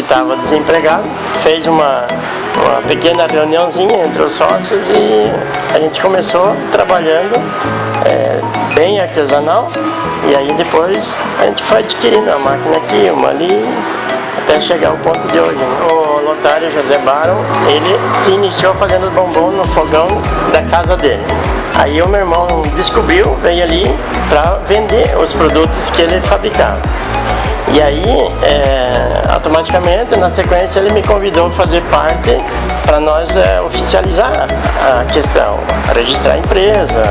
estava desempregado, fez uma, uma pequena reuniãozinha entre os sócios e a gente começou trabalhando é, bem artesanal e aí depois a gente foi adquirindo a máquina aqui, uma ali, até chegar ao ponto de hoje. Né? O lotário José Baron, ele iniciou fazendo bombom no fogão da casa dele. Aí o meu irmão descobriu, veio ali para vender os produtos que ele fabricava. E aí, é, automaticamente, na sequência, ele me convidou a fazer parte para nós é, oficializar a questão, registrar a empresa,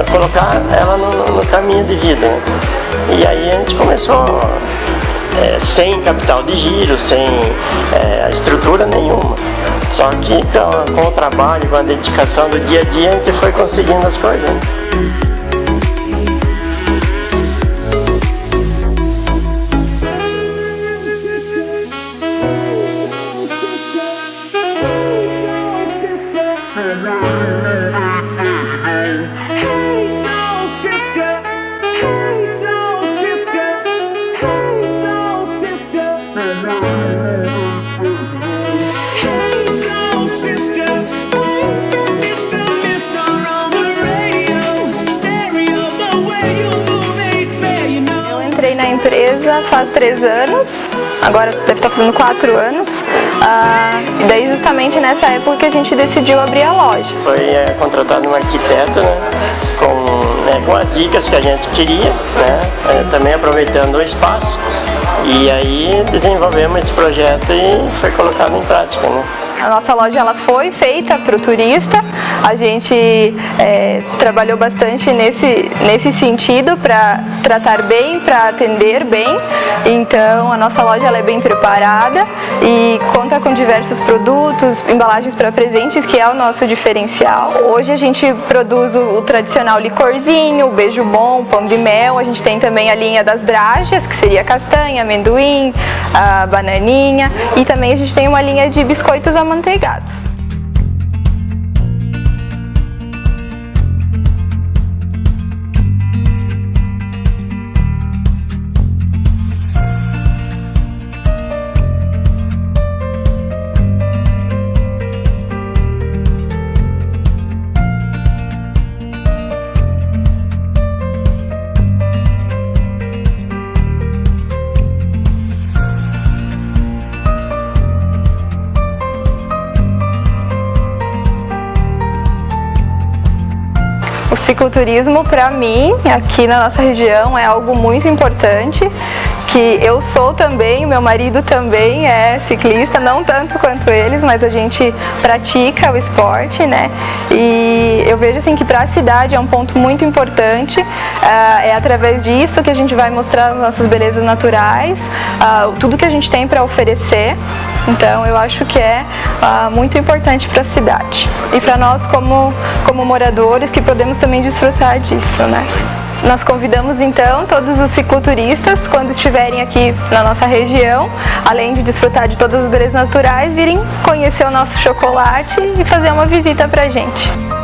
é, colocar ela no, no, caminho de vida. E aí a gente começou é, sem capital de giro, sem é, estrutura nenhuma. Só que com, com o trabalho, com a dedicação do dia a dia, a gente foi conseguindo as coisas. Faz três anos, agora deve estar fazendo quatro anos, ah, e daí justamente nessa época que a gente decidiu abrir a loja. Foi é, contratado um arquiteto, né, com, né, com as dicas que a gente queria, né, é, também aproveitando o espaço, e aí desenvolvemos esse projeto e foi colocado em prática. Né. A nossa loja ela foi feita para o turista, a gente é, trabalhou bastante nesse, nesse sentido para tratar bem, para atender bem. Então a nossa loja ela é bem preparada e conta com diversos produtos, embalagens para presentes, que é o nosso diferencial. Hoje a gente produz o, o tradicional licorzinho, o beijo bom, pão de mel. A gente tem também a linha das dragas, que seria castanha, amendoim, a bananinha. E também a gente tem uma linha de biscoitos amanteigados amanteigados. Cicloturismo, para mim, aqui na nossa região, é algo muito importante, que eu sou também, meu marido também é ciclista, não tanto quanto eles, mas a gente pratica o esporte, né? E eu vejo assim que para a cidade é um ponto muito importante, uh, é através disso que a gente vai mostrar as nossas belezas naturais, uh, tudo que a gente tem para oferecer. Então eu acho que é uh, muito importante para a cidade e para nós como, como moradores que podemos também desfrutar disso, né? Nós convidamos então todos os cicloturistas, quando estiverem aqui na nossa região, além de desfrutar de todas as belezas naturais, virem conhecer o nosso chocolate e fazer uma visita pra gente.